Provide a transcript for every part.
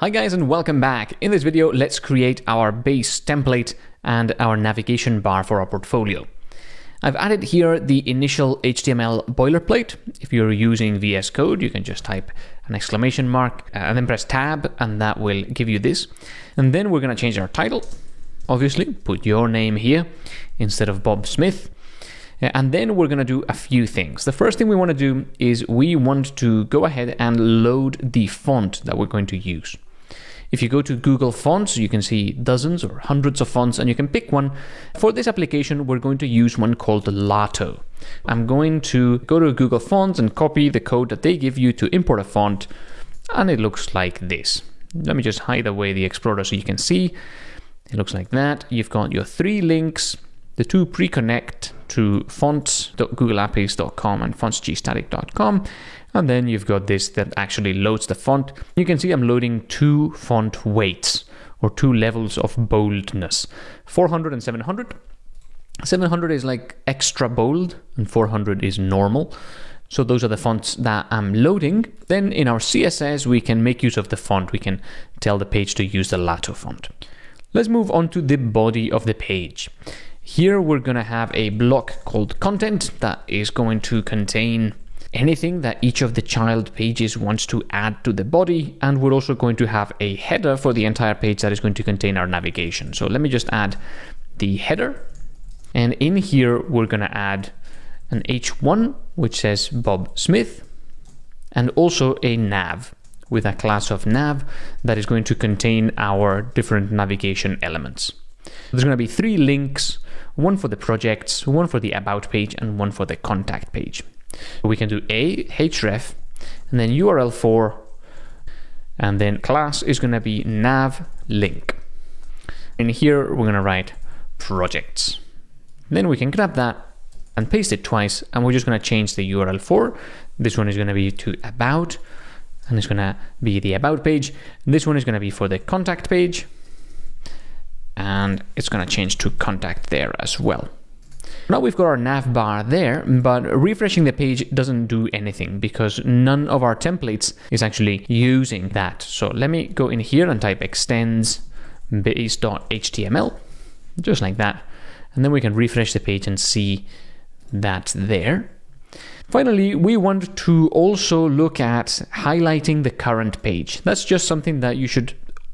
Hi guys and welcome back. In this video, let's create our base template and our navigation bar for our portfolio. I've added here the initial HTML boilerplate. If you're using VS Code, you can just type an exclamation mark uh, and then press tab and that will give you this. And then we're going to change our title. Obviously, put your name here instead of Bob Smith. Uh, and then we're going to do a few things. The first thing we want to do is we want to go ahead and load the font that we're going to use. If you go to Google Fonts, you can see dozens or hundreds of fonts and you can pick one. For this application, we're going to use one called Lato. I'm going to go to Google Fonts and copy the code that they give you to import a font and it looks like this. Let me just hide away the Explorer so you can see. It looks like that. You've got your three links, the two pre-connect to fonts.googleapps.com and fontsgstatic.com and then you've got this that actually loads the font. You can see I'm loading two font weights or two levels of boldness, 400 and 700. 700 is like extra bold and 400 is normal. So those are the fonts that I'm loading. Then in our CSS, we can make use of the font. We can tell the page to use the Lato font. Let's move on to the body of the page. Here we're going to have a block called content that is going to contain anything that each of the child pages wants to add to the body and we're also going to have a header for the entire page that is going to contain our navigation. So let me just add the header and in here we're going to add an h1 which says Bob Smith and also a nav with a class of nav that is going to contain our different navigation elements. There's going to be three links, one for the projects, one for the about page and one for the contact page. We can do a href and then URL for and then class is going to be nav link. And here we're going to write projects. Then we can grab that and paste it twice and we're just going to change the URL for. This one is going to be to about and it's going to be the about page. This one is going to be for the contact page and it's going to change to contact there as well. Now we've got our nav bar there, but refreshing the page doesn't do anything because none of our templates is actually using that. So let me go in here and type extends base.html, just like that. And then we can refresh the page and see that there. Finally, we want to also look at highlighting the current page. That's just something that you should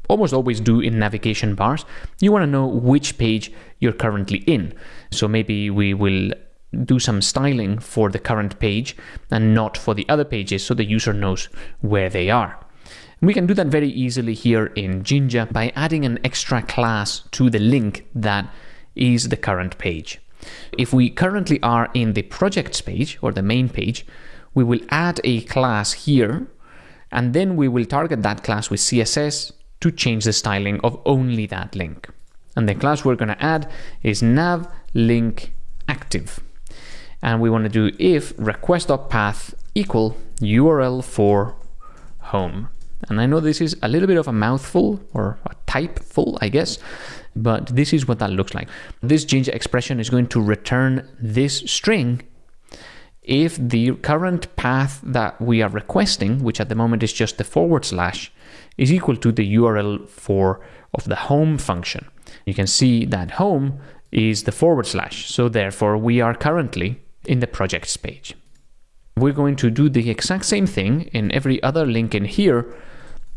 almost always do in navigation bars. You want to know which page you're currently in. So maybe we will do some styling for the current page and not for the other pages so the user knows where they are. We can do that very easily here in Jinja by adding an extra class to the link that is the current page. If we currently are in the projects page or the main page, we will add a class here and then we will target that class with CSS to change the styling of only that link. And the class we're going to add is nav link active. And we want to do if request.path equal URL for home. And I know this is a little bit of a mouthful or a typeful, I guess, but this is what that looks like. This Jinja expression is going to return this string if the current path that we are requesting, which at the moment is just the forward slash, is equal to the URL for of the home function. You can see that home is the forward slash. So therefore we are currently in the projects page. We're going to do the exact same thing in every other link in here,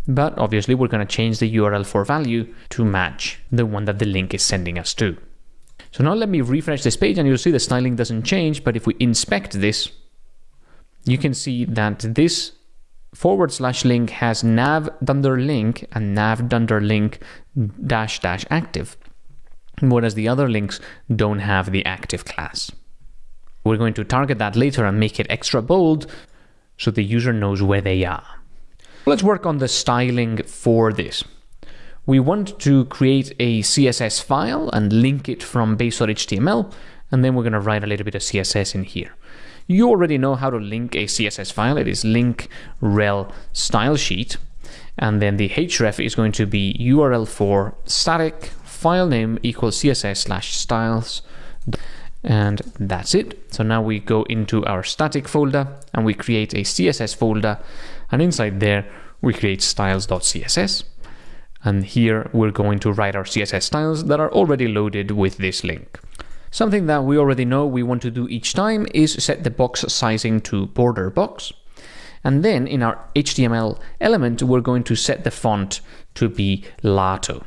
but obviously we're going to change the URL for value to match the one that the link is sending us to. So now let me refresh this page and you'll see the styling doesn't change, but if we inspect this, you can see that this forward slash link has nav dunder link and nav dunder link dash dash active, whereas the other links don't have the active class. We're going to target that later and make it extra bold so the user knows where they are. Let's work on the styling for this. We want to create a CSS file and link it from base.html, and then we're going to write a little bit of CSS in here. You already know how to link a CSS file. It is link rel style sheet. And then the href is going to be URL for static file name equals CSS slash styles. And that's it. So now we go into our static folder and we create a CSS folder. And inside there, we create styles.css. And here we're going to write our CSS styles that are already loaded with this link. Something that we already know we want to do each time is set the box sizing to border box. And then in our HTML element, we're going to set the font to be Lato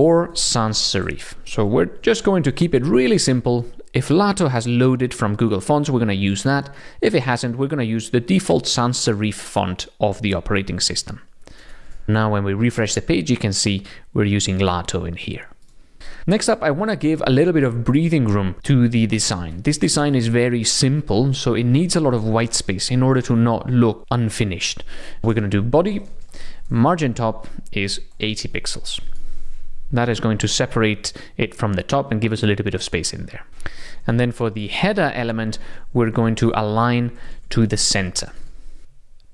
or sans serif. So we're just going to keep it really simple. If Lato has loaded from Google Fonts, we're going to use that. If it hasn't, we're going to use the default sans serif font of the operating system. Now when we refresh the page, you can see we're using Lato in here. Next up, I want to give a little bit of breathing room to the design. This design is very simple, so it needs a lot of white space in order to not look unfinished. We're going to do body, margin top is 80 pixels. That is going to separate it from the top and give us a little bit of space in there. And then for the header element, we're going to align to the center.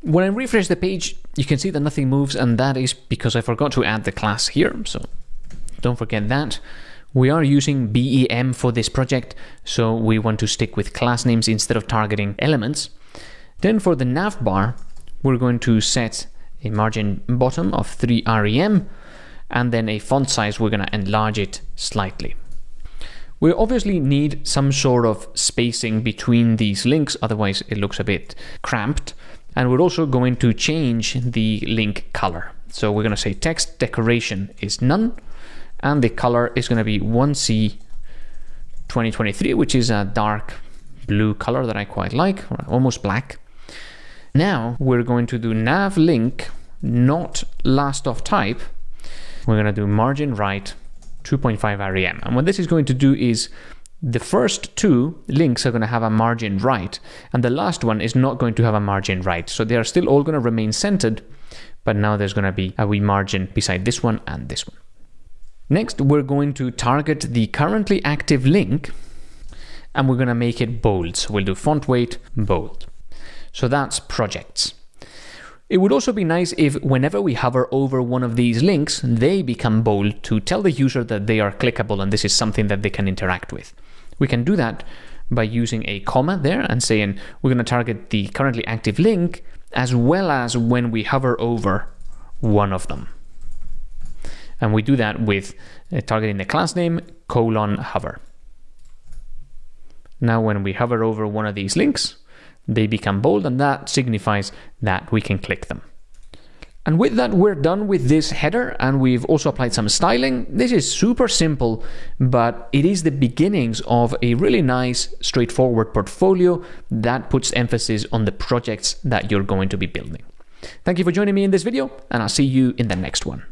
When I refresh the page, you can see that nothing moves, and that is because I forgot to add the class here. So don't forget that. We are using BEM for this project, so we want to stick with class names instead of targeting elements. Then for the nav bar, we're going to set a margin bottom of 3 rem, and then a font size, we're going to enlarge it slightly. We obviously need some sort of spacing between these links, otherwise it looks a bit cramped. And we're also going to change the link color. So we're going to say text decoration is none, and the color is going to be 1C 2023, which is a dark blue color that I quite like, almost black. Now we're going to do nav link, not last of type. We're going to do margin right 2.5 rem. And what this is going to do is the first two links are going to have a margin right, and the last one is not going to have a margin right. So they are still all going to remain centered, but now there's going to be a wee margin beside this one and this one. Next, we're going to target the currently active link and we're going to make it bold. So we'll do font weight bold. So that's projects. It would also be nice if whenever we hover over one of these links, they become bold to tell the user that they are clickable and this is something that they can interact with. We can do that by using a comma there and saying we're going to target the currently active link as well as when we hover over one of them. And we do that with uh, targeting the class name colon hover. Now when we hover over one of these links, they become bold and that signifies that we can click them. And with that, we're done with this header and we've also applied some styling. This is super simple, but it is the beginnings of a really nice, straightforward portfolio that puts emphasis on the projects that you're going to be building. Thank you for joining me in this video and I'll see you in the next one.